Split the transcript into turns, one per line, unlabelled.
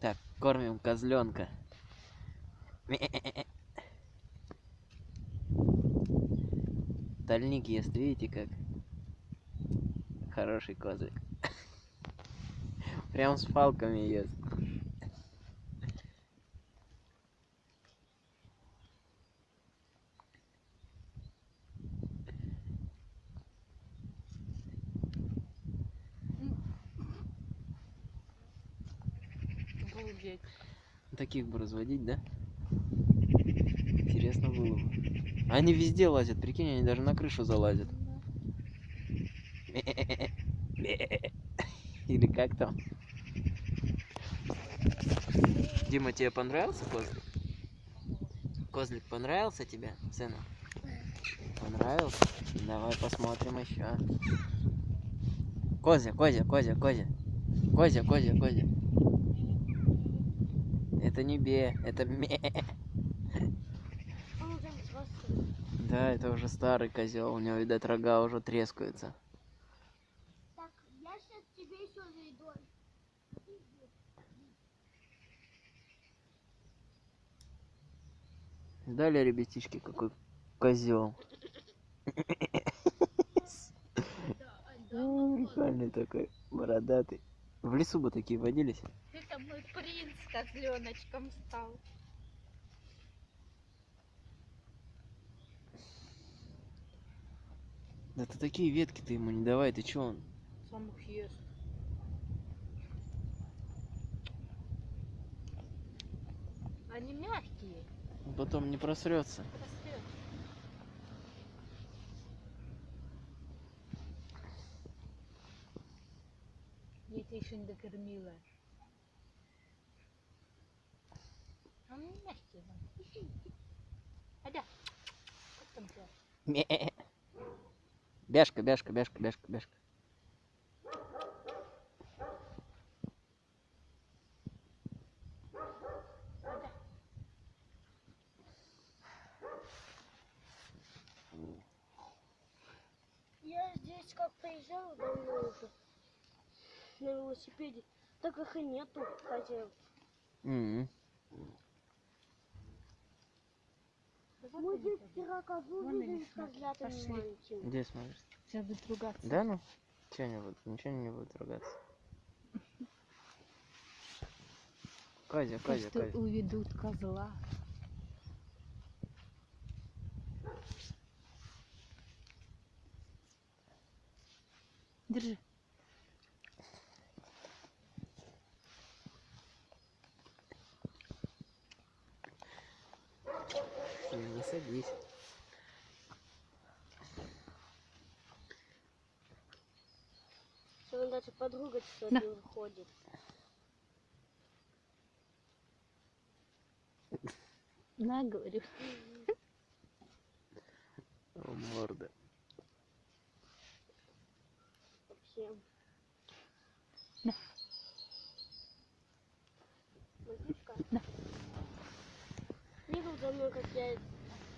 Так, кормим козленка. Тальник ест, видите как? Хороший козлик. Прям с палками ест.
Обалдеть.
Таких бы разводить, да? Интересно было бы. Они везде лазят, прикинь, они даже на крышу залазят. Или как там? Дима, тебе понравился козлик? Козлик понравился тебе, сына? Понравился? Давай посмотрим еще. Козя, Козя, Козя, Козя. Козя, Козя, Козя. Это не бе, это ме. Да, это уже старый козел, у него, видать, рога уже трескаются.
Так, я сейчас тебе еще зайду.
Видали, ребятишки, какой козел. Прикольный такой, бородатый. В лесу бы такие водились.
Козленочком стал.
Да ты такие ветки ты ему не давай, ты чё он?
Сам их ест. Они мягкие.
Он потом не просрется.
Растет. Я тебя еще не докормила. Мягкие. вон. Адя. Как там тебя?
Ме. Бяшка, бяшка, бяшка, бяшка, бяшка.
Адя.
Я здесь как приезжала давно уже на велосипеде, так их и нету.
М.
Да
Мы
они,
с
смотри,
козлятами
пошли.
маленькими.
Где смотришь?
Сейчас будет ругаться.
Да ну? Чё не будут? Ничего не будут ругаться. Козя, Козя,
что
Козя.
уведут козла. Держи.
Не садись.
Сегодня даже подруга сегодня выходит.
На, говорю.
О, морда.
Совсем. Мальчишка.
Да.
Видел за мной, как я